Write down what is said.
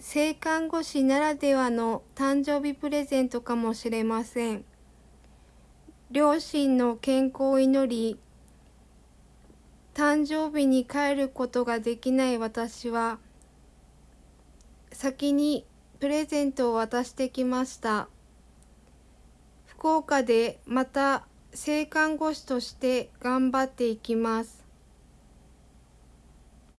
性看護師ならではの誕生日プレゼントかもしれません。両親の健康を祈り、誕生日に帰ることができない私は、先にプレゼントを渡してきました。福岡でまた性看護師として頑張っていきます。